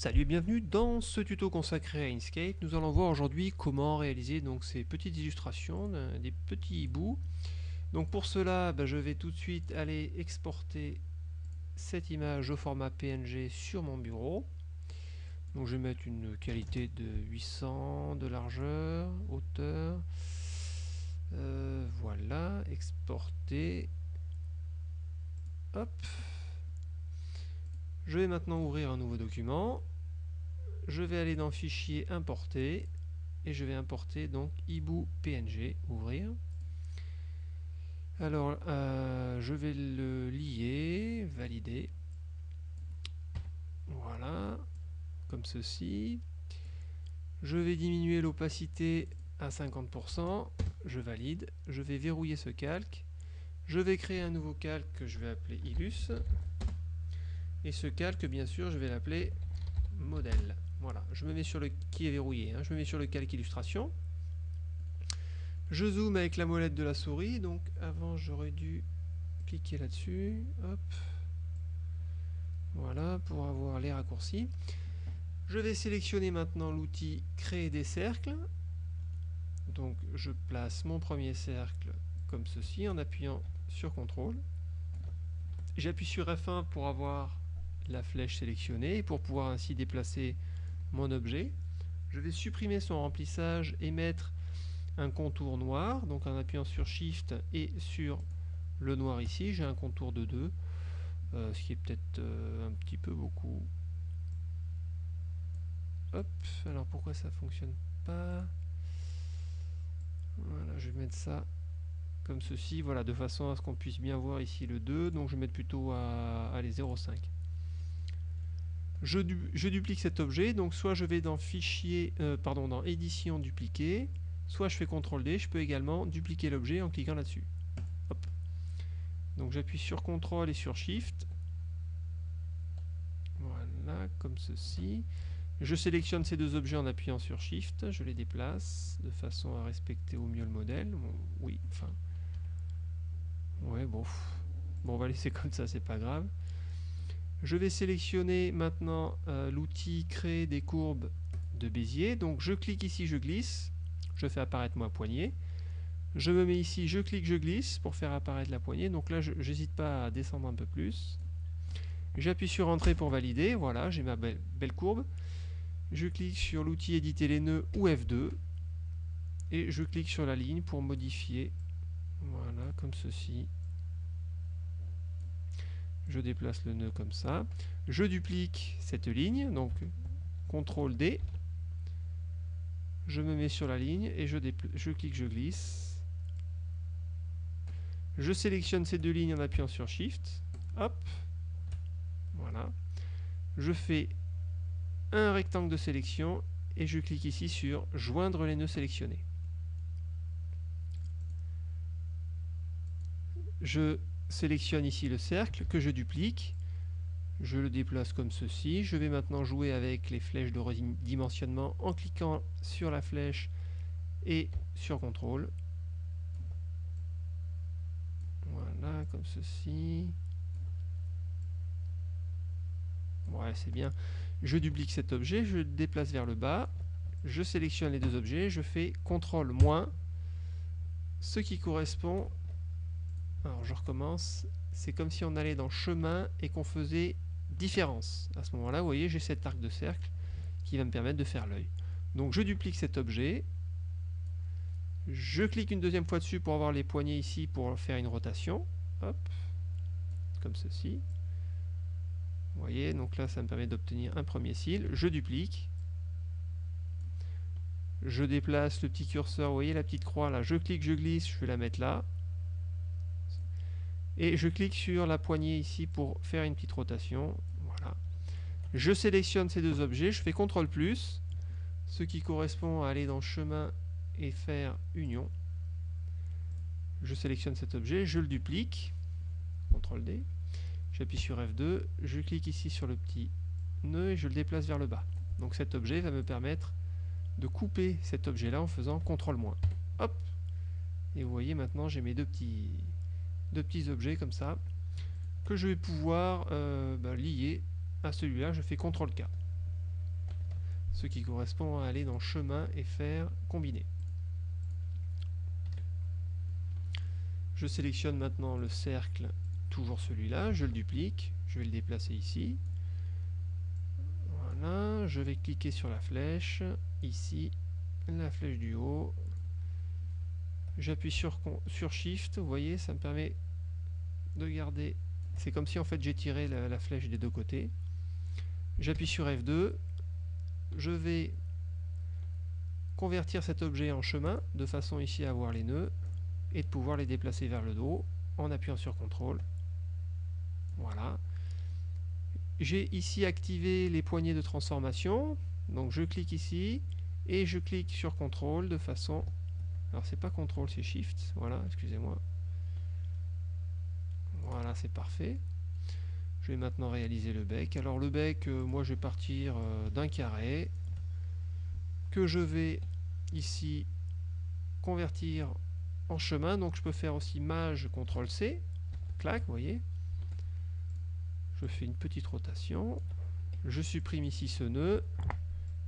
Salut et bienvenue dans ce tuto consacré à Inkscape. Nous allons voir aujourd'hui comment réaliser donc ces petites illustrations, euh, des petits hiboux. Donc pour cela, bah, je vais tout de suite aller exporter cette image au format PNG sur mon bureau. Je vais mettre une qualité de 800 de largeur, hauteur. Euh, voilà, exporter. Hop, je vais maintenant ouvrir un nouveau document. Je vais aller dans Fichier, Importer. Et je vais importer donc hibou PNG, ouvrir. Alors, euh, je vais le lier, valider. Voilà, comme ceci. Je vais diminuer l'opacité à 50%. Je valide. Je vais verrouiller ce calque. Je vais créer un nouveau calque que je vais appeler Illus. Et ce calque, bien sûr, je vais l'appeler modèle. Voilà, je me mets sur le qui est verrouillé, hein. je me mets sur le calque illustration. Je zoome avec la molette de la souris, donc avant j'aurais dû cliquer là-dessus, hop, voilà, pour avoir les raccourcis. Je vais sélectionner maintenant l'outil créer des cercles, donc je place mon premier cercle comme ceci en appuyant sur CTRL. J'appuie sur F1 pour avoir la flèche sélectionnée. Pour pouvoir ainsi déplacer mon objet. Je vais supprimer son remplissage et mettre un contour noir, donc en appuyant sur Shift et sur le noir ici, j'ai un contour de 2, euh, ce qui est peut-être euh, un petit peu beaucoup. Hop, alors pourquoi ça fonctionne pas? Voilà, je vais mettre ça comme ceci, voilà, de façon à ce qu'on puisse bien voir ici le 2, donc je vais mettre plutôt à, à les 0,5 je, duplique cet objet, donc soit je vais dans fichier, euh, pardon, dans édition dupliquer, soit je fais CTRL D, je peux également dupliquer l'objet en cliquant là-dessus. Donc j'appuie sur CTRL et sur SHIFT. Voilà, comme ceci. Je sélectionne ces deux objets en appuyant sur SHIFT, je les déplace de façon à respecter au mieux le modèle. oui, enfin... Ouais, bon. Bon, on va laisser comme ça, c'est pas grave. Je vais sélectionner maintenant euh, l'outil créer des courbes de Bézier. Donc je clique ici, je glisse, je fais apparaître ma poignée. Je me mets ici, je clique, je glisse pour faire apparaître la poignée. Donc là, je n'hésite pas à descendre un peu plus. J'appuie sur Entrée pour valider. Voilà, j'ai ma belle courbe. Je clique sur l'outil éditer les nœuds ou F2. Et je clique sur la ligne pour modifier. Voilà, comme ceci je déplace le nœud comme ça, je duplique cette ligne, donc CTRL D, je me mets sur la ligne et je, clique, je glisse, je sélectionne ces deux lignes en appuyant sur Shift, hop, voilà, je fais un rectangle de sélection et je clique ici sur joindre les nœuds sélectionnés. Je sélectionne ici le cercle que je duplique. Je le déplace comme ceci. Je vais maintenant jouer avec les flèches de redimensionnement en cliquant sur la flèche et sur CTRL. Voilà, comme ceci. Ouais, c'est bien. Je duplique cet objet, je le déplace vers le bas. Je sélectionne les deux objets, je fais CTRL ce qui correspond alors je recommence. C'est comme si on allait dans chemin et qu'on faisait différence. À ce moment-là, vous voyez, j'ai cet arc de cercle qui va me permettre de faire l'œil. Donc je duplique cet objet. Je clique une deuxième fois dessus pour avoir les poignées ici pour faire une rotation. Hop, comme ceci. Vous voyez, donc là ça me permet d'obtenir un premier cil. Je duplique. Je déplace le petit curseur, vous voyez la petite croix là, je clique, je glisse, je vais la mettre là et je clique sur la poignée ici pour faire une petite rotation. Voilà. Je sélectionne ces deux objets, je fais CTRL plus, ce qui correspond à aller dans chemin et faire union. Je sélectionne cet objet, je le duplique, CTRL D, j'appuie sur F2, je clique ici sur le petit nœud et je le déplace vers le bas. Donc cet objet va me permettre de couper cet objet là en faisant CTRL. Hop Et vous voyez maintenant j'ai mes deux petits de petits objets comme ça que je vais pouvoir euh, bah, lier à celui-là. Je fais CTRL K. ce qui correspond à aller dans chemin et faire combiner. Je sélectionne maintenant le cercle, toujours celui-là, je le duplique, je vais le déplacer ici. Voilà, je vais cliquer sur la flèche, ici, la flèche du haut. J'appuie sur, Shift, vous voyez, ça me permet de garder... C'est comme si en fait j'ai tiré la flèche des deux côtés. J'appuie sur F2, je vais convertir cet objet en chemin, de façon ici à avoir les nœuds, et de pouvoir les déplacer vers le dos, en appuyant sur CTRL. Voilà. J'ai ici activé les poignées de transformation, donc je clique ici, et je clique sur CTRL de façon... Alors c'est pas CTRL, c'est SHIFT, voilà, excusez-moi. Voilà, c'est parfait. Je vais maintenant réaliser le bec. Alors le bec, euh, moi je vais partir euh, d'un carré que je vais ici convertir en chemin. Donc je peux faire aussi mage CTRL C. Clac, vous voyez. Je fais une petite rotation. Je supprime ici ce nœud.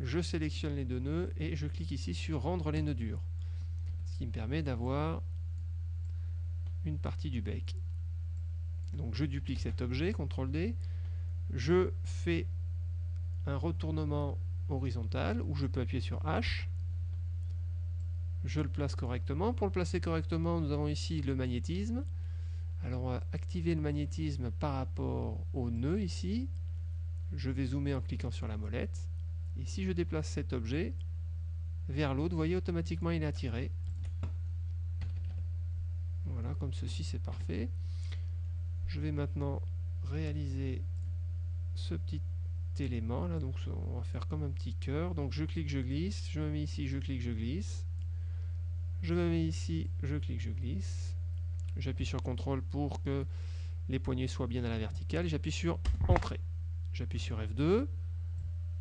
Je sélectionne les deux nœuds et je clique ici sur rendre les nœuds durs. Ce qui me permet d'avoir une partie du bec. Donc je duplique cet objet, CTRL D, je fais un retournement horizontal où je peux appuyer sur H, je le place correctement. Pour le placer correctement, nous avons ici le magnétisme. Alors on va activer le magnétisme par rapport au nœud ici. Je vais zoomer en cliquant sur la molette. Et si je déplace cet objet vers l'autre, vous voyez automatiquement il est attiré. Comme ceci c'est parfait. Je vais maintenant réaliser ce petit élément là, donc on va faire comme un petit cœur. Donc je clique, je glisse, je me mets ici, je clique, je glisse. Je me mets ici, je clique, je glisse. J'appuie sur CTRL pour que les poignées soient bien à la verticale. J'appuie sur Entrée. J'appuie sur F2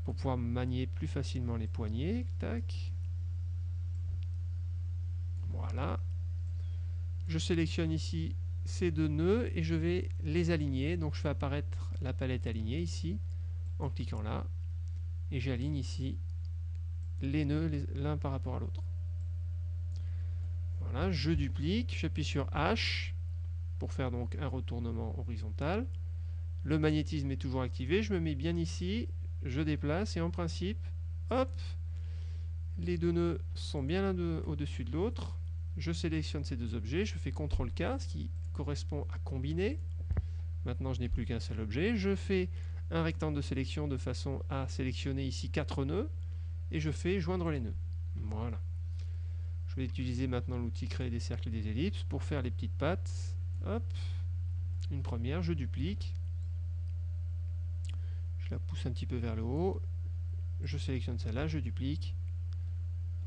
pour pouvoir manier plus facilement les poignées. Tac. Voilà. Je sélectionne ici ces deux nœuds et je vais les aligner. Donc je fais apparaître la palette alignée ici en cliquant là et j'aligne ici les nœuds l'un par rapport à l'autre. Voilà, je duplique, j'appuie sur H pour faire donc un retournement horizontal. Le magnétisme est toujours activé, je me mets bien ici, je déplace et en principe, hop, les deux nœuds sont bien l'un au-dessus de l'autre. Je sélectionne ces deux objets, je fais CTRL K, ce qui correspond à combiner. Maintenant, je n'ai plus qu'un seul objet. Je fais un rectangle de sélection de façon à sélectionner ici quatre nœuds et je fais joindre les nœuds. Voilà. Je vais utiliser maintenant l'outil créer des cercles et des ellipses pour faire les petites pattes. Hop, une première, je duplique. Je la pousse un petit peu vers le haut. Je sélectionne celle-là, je duplique.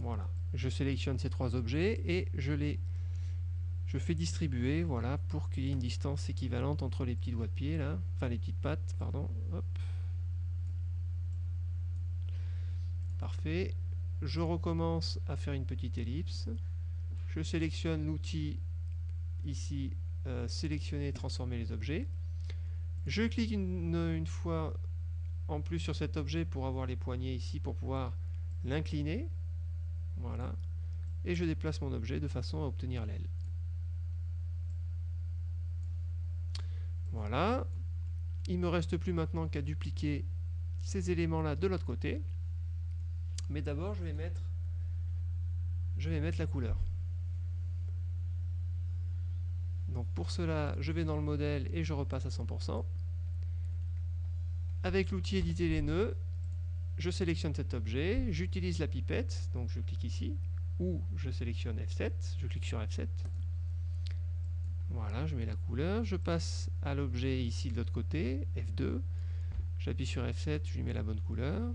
Voilà. Je sélectionne ces trois objets et je les fais distribuer, voilà, pour qu'il y ait une distance équivalente entre les petits doigts de pied, là, enfin les petites pattes, pardon, hop. Parfait. Je recommence à faire une petite ellipse. Je sélectionne l'outil ici, euh, sélectionner et transformer les objets. Je clique une fois en plus sur cet objet pour avoir les poignées ici, pour pouvoir l'incliner. Voilà. Et je déplace mon objet de façon à obtenir l'aile. Voilà. Il me reste plus maintenant qu'à dupliquer ces éléments-là de l'autre côté. Mais d'abord, je vais mettre je vais mettre la couleur. Donc pour cela, je vais dans le modèle et je repasse à 100%. Avec l'outil éditer les nœuds, je sélectionne cet objet, j'utilise la pipette, donc je clique ici, ou je sélectionne F7, je clique sur F7, voilà, je mets la couleur, je passe à l'objet ici de l'autre côté, F2, j'appuie sur F7, je lui mets la bonne couleur.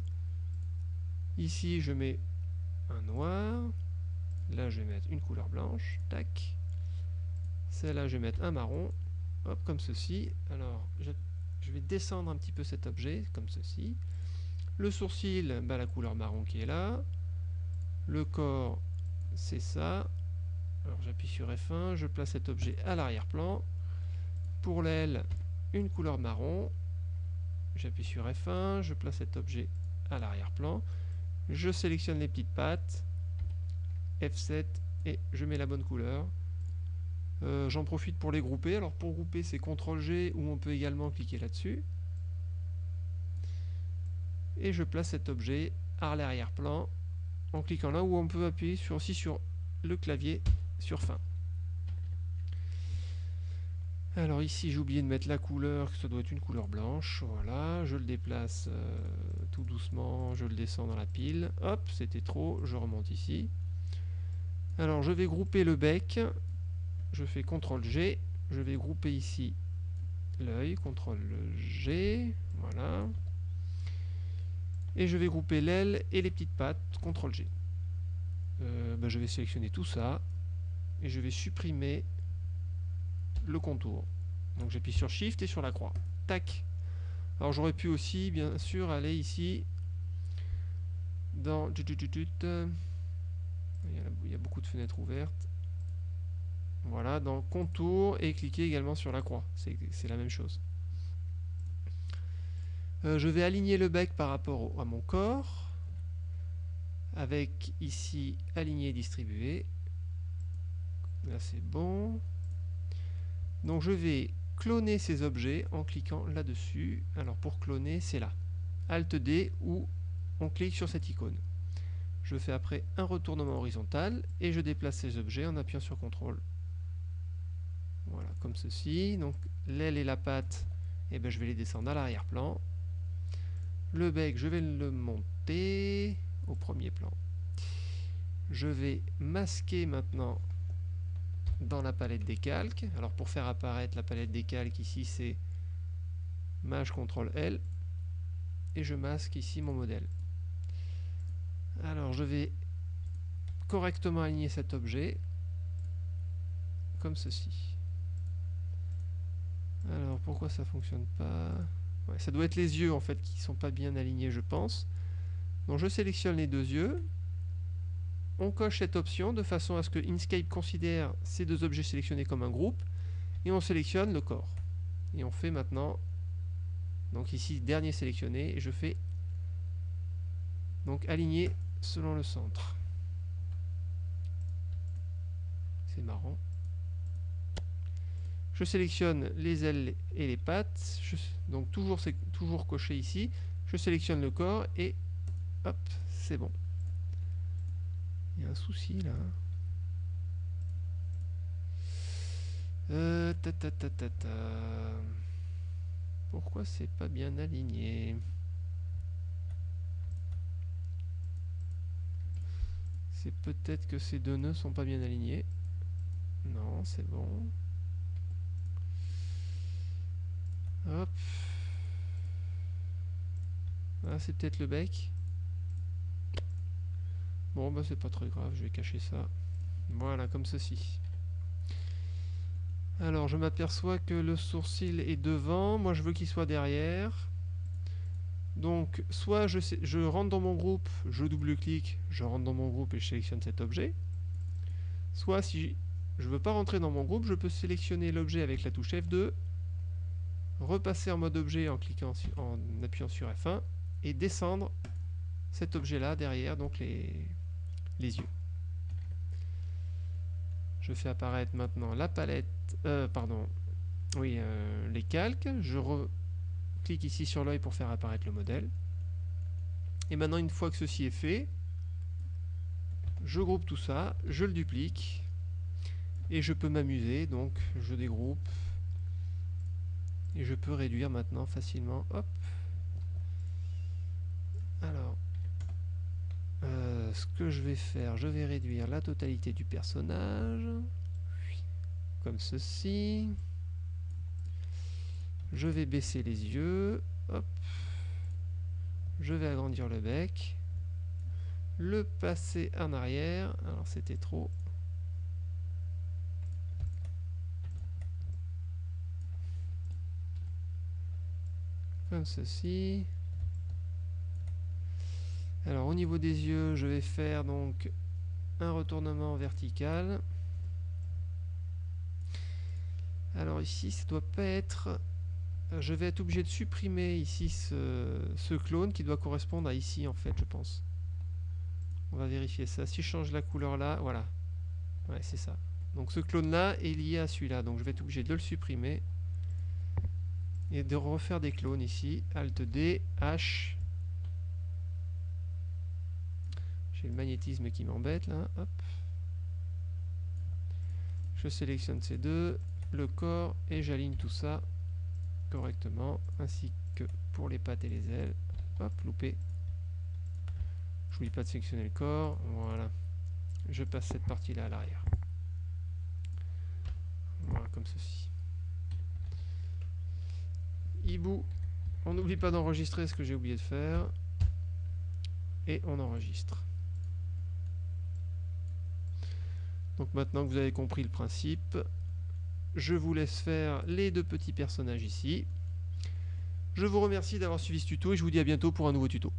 Ici, je mets un noir, là je vais mettre une couleur blanche, tac. Celle-là, je vais mettre un marron, hop, comme ceci. Alors, je, vais descendre un petit peu cet objet, comme ceci. Le sourcil, bah, la couleur marron qui est là. Le corps, c'est ça. Alors j'appuie sur F1, je place cet objet à l'arrière-plan. Pour l'aile, une couleur marron. J'appuie sur F1, je place cet objet à l'arrière-plan. Je sélectionne les petites pattes. F7 et je mets la bonne couleur. Euh, j'en profite pour les grouper. Alors pour grouper, c'est CTRL G ou on peut également cliquer là-dessus. Et je place cet objet à l'arrière-plan en cliquant là où on peut appuyer sur, aussi sur le clavier sur fin. Alors ici j'ai oublié de mettre la couleur, que ça doit être une couleur blanche, voilà, je le déplace euh, tout doucement, je le descends dans la pile, hop, c'était trop, je remonte ici. Alors je vais grouper le bec, je fais CTRL G, je vais grouper ici l'œil, CTRL G, voilà. Et je vais grouper l'aile et les petites pattes, CTRL G. Euh, ben, je vais sélectionner tout ça, et je vais supprimer le contour. Donc j'appuie sur Shift et sur la croix. Tac Alors j'aurais pu aussi, bien sûr, aller ici dans... Il y a beaucoup de fenêtres ouvertes. Voilà, dans contour et cliquer également sur la croix. C'est la même chose. Euh, je vais aligner le bec par rapport à mon corps. Avec ici aligner et distribuer. Là c'est bon. Donc je vais cloner ces objets en cliquant là-dessus. Alors pour cloner, c'est là. Alt D ou on clique sur cette icône. Je fais après un retournement horizontal et je déplace ces objets en appuyant sur CTRL. Voilà, comme ceci. Donc l'aile et la patte, eh ben, je vais les descendre à l'arrière-plan. Le bec, je vais le monter au premier plan. Je vais masquer maintenant dans la palette des calques. Alors pour faire apparaître la palette des calques, ici c'est Maj CTRL L et je masque ici mon modèle. Alors je vais correctement aligner cet objet comme ceci. Alors pourquoi ça fonctionne pas? Ça doit être les yeux en fait qui sont pas bien alignés je pense. Donc je sélectionne les deux yeux on coche cette option de façon à ce que Inkscape considère ces deux objets sélectionnés comme un groupe et on sélectionne le corps. Et on fait maintenant, donc ici dernier sélectionné, et je fais donc aligner selon le centre. C'est marrant. Je sélectionne les ailes et les pattes, donc toujours, c'est toujours coché ici. Je sélectionne le corps et hop, c'est bon. Il y a un souci là. Euh. Pourquoi c'est pas bien aligné? C'est peut-être que ces deux nœuds sont pas bien alignés. Non, c'est bon. Hop. Ah, c'est peut-être le bec. Bon, bah c'est pas très grave, je vais cacher ça. Voilà, comme ceci. Alors, je m'aperçois que le sourcil est devant. Moi, je veux qu'il soit derrière. Donc, soit je, rentre dans mon groupe, je double-clique, je rentre dans mon groupe et je sélectionne cet objet. Soit, si je veux pas rentrer dans mon groupe, je peux sélectionner l'objet avec la touche F2, repasser en mode objet en, cliquant, en appuyant sur F1 et descendre cet objet-là derrière, donc les, les yeux. Je fais apparaître maintenant la palette, euh, pardon, oui, euh, les calques. Je clique ici sur l'œil pour faire apparaître le modèle. Et maintenant, une fois que ceci est fait, je groupe tout ça, je le duplique, et je peux m'amuser, donc je dégroupe, et je peux réduire maintenant facilement, hop. Alors, euh, ce que je vais faire, je vais réduire la totalité du personnage, comme ceci. Je vais baisser les yeux, hop. Je vais agrandir le bec, le passer en arrière, alors c'était trop. Comme ceci. Alors au niveau des yeux, je vais faire donc un retournement vertical. Alors ici, ça doit pas être... Je vais être obligé de supprimer ici ce, clone qui doit correspondre à ici en fait, je pense. On va vérifier ça. Si je change la couleur là, voilà. Ouais, c'est ça. Donc ce clone-là est lié à celui-là. Donc je vais être obligé de le supprimer. Et de refaire des clones ici. Alt D, H. J'ai le magnétisme qui m'embête là. Hop. Je sélectionne ces deux, le corps, et j'aligne tout ça correctement, ainsi que pour les pattes et les ailes. Hop, loupé. J'oublie pas de sélectionner le corps. Voilà. Je passe cette partie-là à l'arrière. Voilà, comme ceci. On n'oublie pas d'enregistrer ce que j'ai oublié de faire. Et on enregistre. Donc maintenant que vous avez compris le principe, je vous laisse faire les deux petits personnages ici. Je vous remercie d'avoir suivi ce tuto et je vous dis à bientôt pour un nouveau tuto.